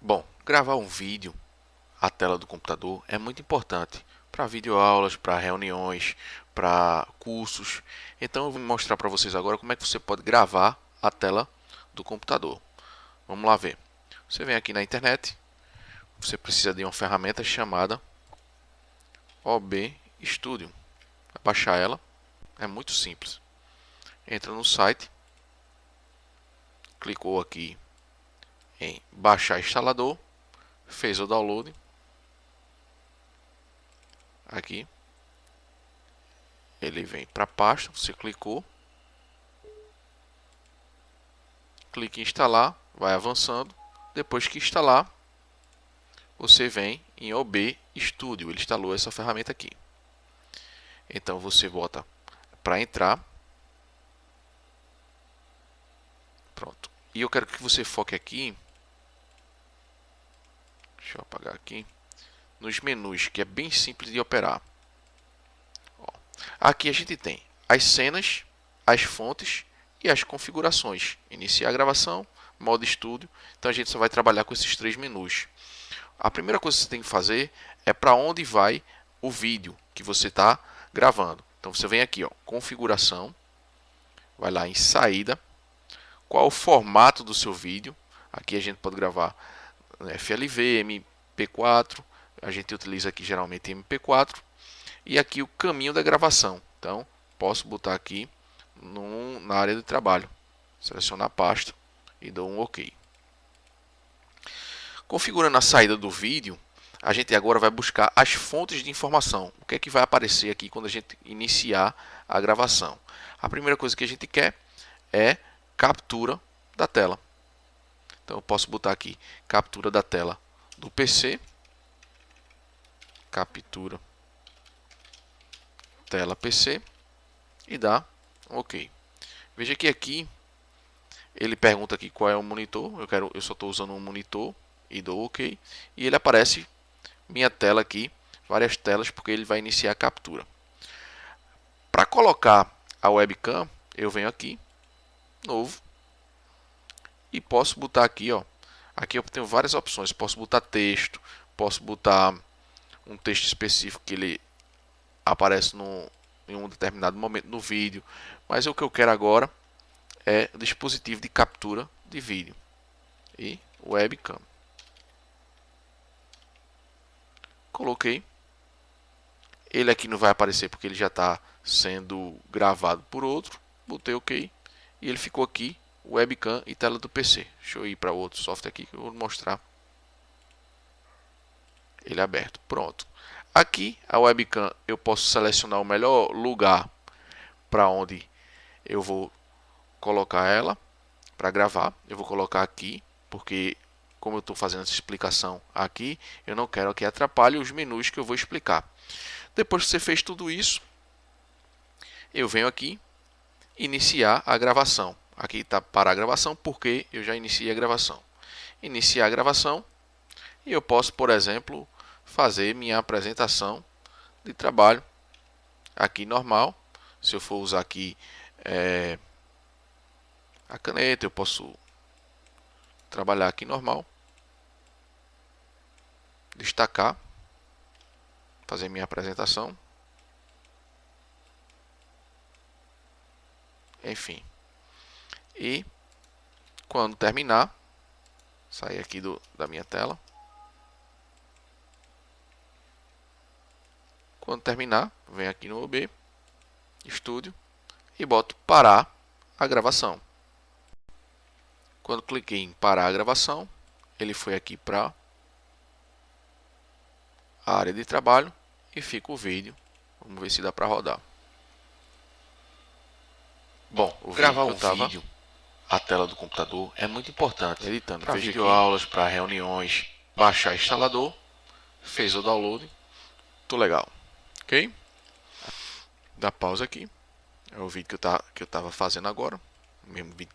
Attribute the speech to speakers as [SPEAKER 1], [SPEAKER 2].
[SPEAKER 1] Bom, gravar um vídeo à tela do computador é muito importante para videoaulas, para reuniões, para cursos. Então eu vou mostrar para vocês agora como é que você pode gravar a tela do computador. Vamos lá ver. Você vem aqui na internet, você precisa de uma ferramenta chamada OB Studio. Vai baixar ela, é muito simples. Entra no site, clicou aqui em baixar instalador, fez o download, aqui, ele vem para a pasta, você clicou, clique em instalar, vai avançando, depois que instalar, você vem em OB Studio, ele instalou essa ferramenta aqui. Então você bota para entrar, pronto. E eu quero que você foque aqui Deixa eu apagar aqui. Nos menus, que é bem simples de operar. Ó, aqui a gente tem as cenas, as fontes e as configurações. Iniciar a gravação, modo estúdio. Então a gente só vai trabalhar com esses três menus. A primeira coisa que você tem que fazer é para onde vai o vídeo que você está gravando. Então você vem aqui, ó, configuração, vai lá em saída, qual o formato do seu vídeo. Aqui a gente pode gravar FLV, MP4, a gente utiliza aqui geralmente MP4 e aqui o caminho da gravação. Então, posso botar aqui no, na área de trabalho, selecionar a pasta e dou um OK. Configurando a saída do vídeo, a gente agora vai buscar as fontes de informação. O que é que vai aparecer aqui quando a gente iniciar a gravação? A primeira coisa que a gente quer é captura da tela. Então eu posso botar aqui captura da tela do PC, captura tela PC e dá OK. Veja que aqui ele pergunta aqui qual é o monitor. Eu quero, eu só estou usando um monitor e dou OK. E ele aparece minha tela aqui, várias telas, porque ele vai iniciar a captura. Para colocar a webcam, eu venho aqui, novo, e posso botar aqui, ó. Aqui eu tenho várias opções. Posso botar texto, posso botar um texto específico que ele aparece no, em um determinado momento no vídeo. Mas o que eu quero agora é o dispositivo de captura de vídeo e webcam. Coloquei. Ele aqui não vai aparecer porque ele já está sendo gravado por outro. Botei OK e ele ficou aqui webcam e tela do PC. Deixa eu ir para outro software aqui que eu vou mostrar. Ele é aberto. Pronto. Aqui a webcam eu posso selecionar o melhor lugar para onde eu vou colocar ela para gravar. Eu vou colocar aqui porque como eu estou fazendo essa explicação aqui, eu não quero que atrapalhe os menus que eu vou explicar. Depois que você fez tudo isso, eu venho aqui iniciar a gravação. Aqui está para a gravação, porque eu já iniciei a gravação. Iniciar a gravação e eu posso, por exemplo, fazer minha apresentação de trabalho aqui normal. Se eu for usar aqui é, a caneta, eu posso trabalhar aqui normal. Destacar, fazer minha apresentação. Enfim. E quando terminar, sair aqui do, da minha tela. Quando terminar, venho aqui no OB, Estúdio, e boto parar a gravação. Quando cliquei em parar a gravação, ele foi aqui para a área de trabalho e fica o vídeo. Vamos ver se dá para rodar. Bom, o gravar um tava... vídeo a tela do computador é muito importante. Editando para videoaulas, para reuniões, baixar instalador, fez o download, tudo legal, ok? Dá pausa aqui, é o vídeo que eu tá que eu estava fazendo agora, o mesmo vídeo